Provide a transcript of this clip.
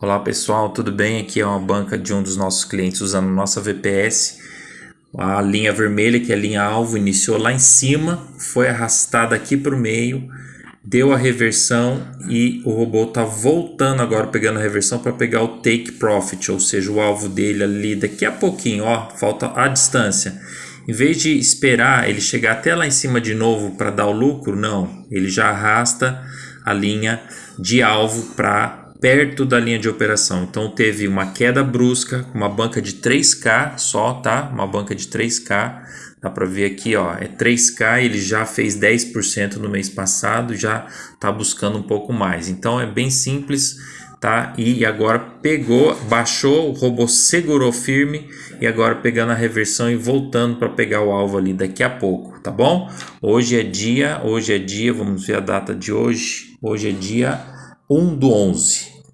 Olá pessoal, tudo bem? Aqui é uma banca de um dos nossos clientes usando nossa VPS. A linha vermelha, que é a linha alvo, iniciou lá em cima, foi arrastada aqui para o meio, deu a reversão e o robô está voltando agora pegando a reversão para pegar o take profit, ou seja, o alvo dele ali daqui a pouquinho, ó, falta a distância. Em vez de esperar ele chegar até lá em cima de novo para dar o lucro, não, ele já arrasta a linha de alvo para perto da linha de operação. Então teve uma queda brusca, uma banca de 3K só, tá? Uma banca de 3K. Dá para ver aqui, ó, é 3K, ele já fez 10% no mês passado, já tá buscando um pouco mais. Então é bem simples, tá? E agora pegou, baixou, o robô segurou firme e agora pegando a reversão e voltando para pegar o alvo ali daqui a pouco, tá bom? Hoje é dia, hoje é dia, vamos ver a data de hoje. Hoje é dia 1 do 11,